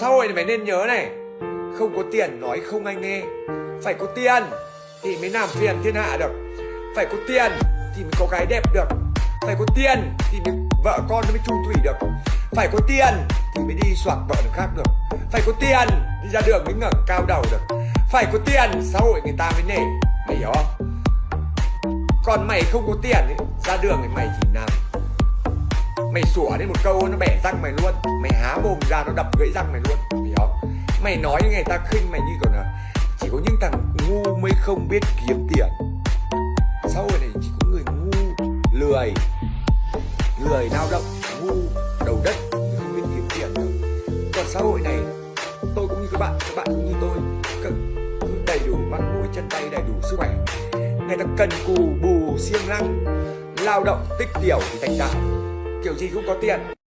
sau này phải nên nhớ này không có tiền nói không ai nghe. Phải có tiền thì mới làm phiền thiên hạ được. Phải có tiền thì mới có gái đẹp được. Phải có tiền thì mới vợ con nó mới chung thủy được. Phải có tiền thì mới đi soạc vợ được khác được. Phải có tiền đi ra đường mới ngẩng cao đầu được. Phải có tiền xã hội người ta mới nể. Mày hiểu không? Còn mày không có tiền ấy, ra đường thì mày chỉ làm mày sủa lên một câu nó bẻ răng mày luôn. Mày há mồm ra nó đập gãy răng mày luôn. Mày hiểu không? Mày nói như người ta khinh mày như kiểu là chỉ có những thằng ngu mới không biết kiếm tiền. Xã hội này chỉ có người ngu, lười. Lười lao động, ngu, đầu đất không biết kiếm tiền được còn xã hội này, tôi cũng như các bạn các bạn cũng như tôi. Cần đầy đủ mắt mũi chân tay, đầy đủ sức khỏe. Người ta cần cù bù, siêng năng, lao động, tích tiểu thì thành đạt kiểu gì cũng có tiền.